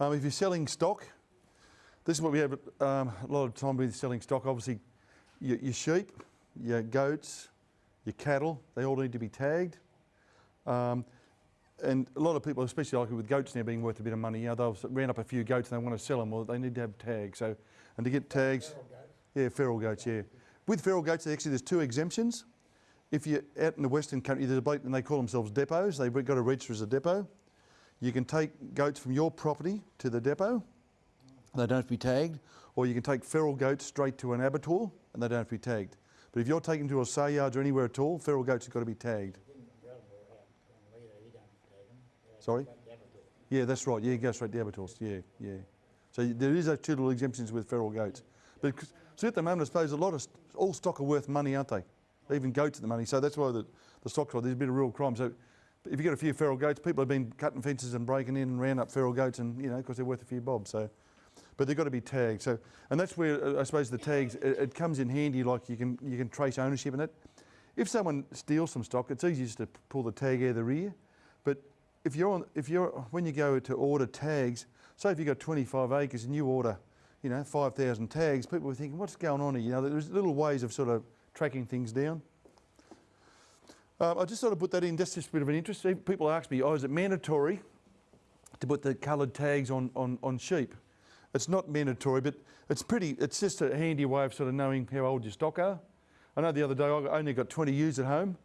Um, if you're selling stock, this is what we have um, a lot of time with selling stock. Obviously, your, your sheep, your goats, your cattle, they all need to be tagged. Um, and a lot of people, especially like with goats now being worth a bit of money, you know, they'll round up a few goats and they want to sell them, well, they need to have tags. So, and to get tags, yeah, feral goats, yeah. With feral goats, actually, there's two exemptions. If you're out in the Western country, there's a bloke and they call themselves depots. They've got to register as a depot. You can take goats from your property to the depot. They don't have to be tagged. Or you can take feral goats straight to an abattoir and they don't have to be tagged. But if you're taken to a sale yards or anywhere at all, feral goats have got to be tagged. Sorry? Yeah, that's right. Yeah, you go straight to abattoirs. Yeah, yeah. So there is those two little exemptions with feral goats. But so at the moment, I suppose a lot of all stock are worth money, aren't they? Even goats at the money. So that's why the, the stock's right. There's a bit of real crime. So if you get a few feral goats, people have been cutting fences and breaking in and round up feral goats, and you know, because they're worth a few bob. So, but they've got to be tagged. So, and that's where uh, I suppose the tags it, it comes in handy. Like you can you can trace ownership in it. If someone steals some stock, it's easy just to pull the tag out of the rear. But if you're on, if you're when you go to order tags, say if you've got 25 acres and you order, you know, 5,000 tags, people are thinking, what's going on here? You know, there's little ways of sort of tracking things down. Um, I just sort of put that in, just a bit of an interest. People ask me, oh, is it mandatory to put the coloured tags on, on, on sheep? It's not mandatory, but it's pretty, it's just a handy way of sort of knowing how old your stock are. I know the other day I only got 20 ewes at home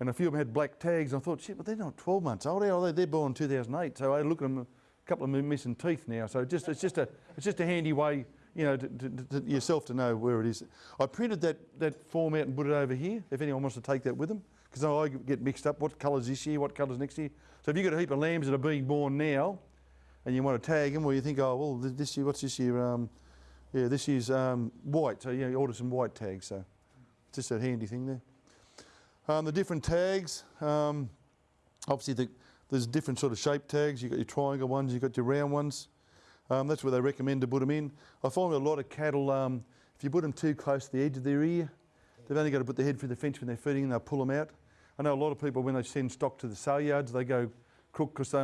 and a few of them had black tags. I thought, shit, but they're not 12 months old. Are they? They're born in 2008. So I look at them, a couple of them missing teeth now. So just, it's, just a, it's just a handy way, you know, to, to, to yourself to know where it is. I printed that, that form out and put it over here, if anyone wants to take that with them. Because I get mixed up, what colour's this year, what colour's next year. So if you've got a heap of lambs that are being born now, and you want to tag them, well, you think, oh, well, this year, what's this year? Um, yeah, this year's um, white. So you, order some white tags. So it's just a handy thing there. Um, the different tags, um, obviously the, there's different sort of shape tags. You've got your triangle ones, you've got your round ones. Um, that's where they recommend to put them in. I find a lot of cattle, um, if you put them too close to the edge of their ear, they've only got to put their head through the fence when they're feeding and they'll pull them out. I know a lot of people, when they send stock to the sale yards, they go crook because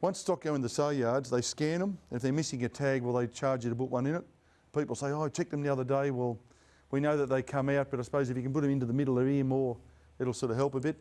once stock go in the sale yards, they scan them. If they're missing a tag, well, they charge you to put one in it. People say, oh, I checked them the other day. Well, we know that they come out, but I suppose if you can put them into the middle of the ear more, it'll sort of help a bit.